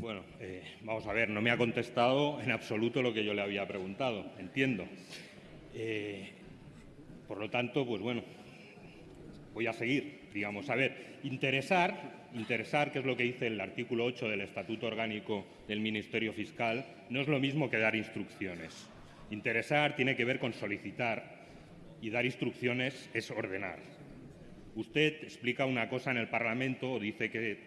Bueno, eh, vamos a ver, no me ha contestado en absoluto lo que yo le había preguntado, entiendo. Eh, por lo tanto, pues bueno, voy a seguir, digamos. A ver, interesar, interesar, que es lo que dice el artículo 8 del Estatuto Orgánico del Ministerio Fiscal, no es lo mismo que dar instrucciones. Interesar tiene que ver con solicitar y dar instrucciones es ordenar. Usted explica una cosa en el Parlamento o dice que,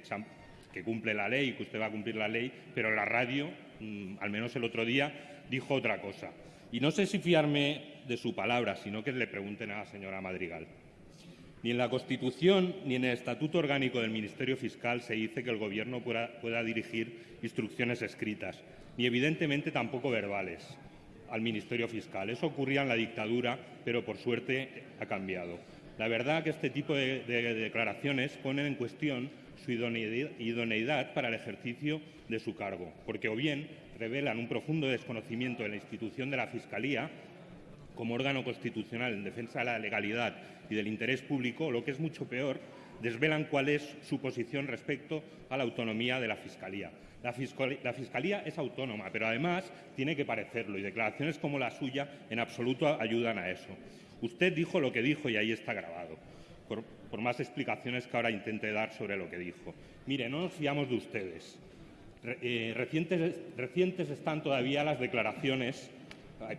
que cumple la ley, que usted va a cumplir la ley, pero la radio, mm, al menos el otro día, dijo otra cosa. Y no sé si fiarme de su palabra, sino que le pregunten a la señora Madrigal. Ni en la Constitución ni en el Estatuto Orgánico del Ministerio Fiscal se dice que el Gobierno pueda, pueda dirigir instrucciones escritas, ni evidentemente tampoco verbales al Ministerio Fiscal. Eso ocurría en la dictadura, pero por suerte ha cambiado. La verdad que este tipo de, de declaraciones ponen en cuestión su idoneidad para el ejercicio de su cargo, porque o bien revelan un profundo desconocimiento de la institución de la Fiscalía como órgano constitucional en defensa de la legalidad y del interés público, o lo que es mucho peor, desvelan cuál es su posición respecto a la autonomía de la Fiscalía. La, Fiscalía es autónoma, pero además tiene que parecerlo y declaraciones como la suya en absoluto ayudan a eso. Usted dijo lo que dijo y ahí está grabado, por, más explicaciones que ahora intente dar sobre lo que dijo. Mire, no nos fiamos de ustedes. Eh, recientes, están todavía las declaraciones,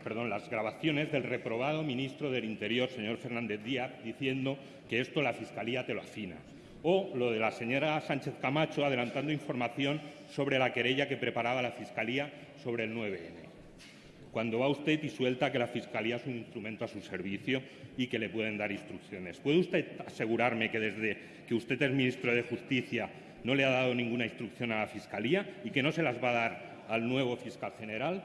perdón, las grabaciones del reprobado ministro del Interior, señor Fernández Díaz, diciendo que esto la Fiscalía te lo afina. O lo de la señora Sánchez Camacho adelantando información sobre la querella que preparaba la Fiscalía sobre el 9N cuando va usted y suelta que la Fiscalía es un instrumento a su servicio y que le pueden dar instrucciones. ¿Puede usted asegurarme que desde que usted es ministro de Justicia no le ha dado ninguna instrucción a la Fiscalía y que no se las va a dar al nuevo fiscal general.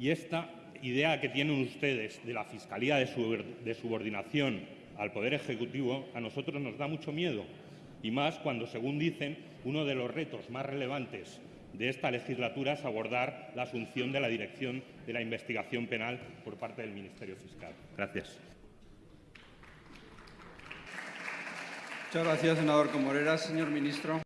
Y esta idea que tienen ustedes de la Fiscalía de subordinación al Poder Ejecutivo a nosotros nos da mucho miedo, y más cuando, según dicen, uno de los retos más relevantes de esta legislatura es abordar la asunción de la dirección de la investigación penal por parte del Ministerio Fiscal. Gracias. Muchas gracias, senador Comorera. Señor ministro.